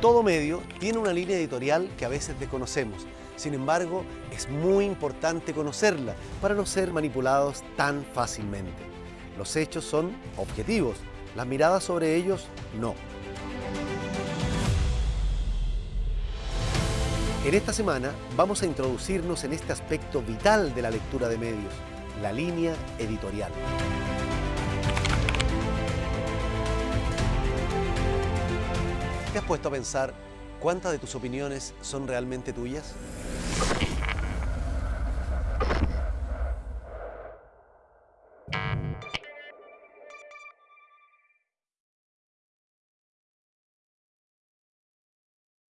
Todo medio tiene una línea editorial que a veces desconocemos. Sin embargo, es muy importante conocerla para no ser manipulados tan fácilmente. Los hechos son objetivos, las miradas sobre ellos no. En esta semana vamos a introducirnos en este aspecto vital de la lectura de medios, la línea editorial. ¿Te has puesto a pensar cuántas de tus opiniones son realmente tuyas?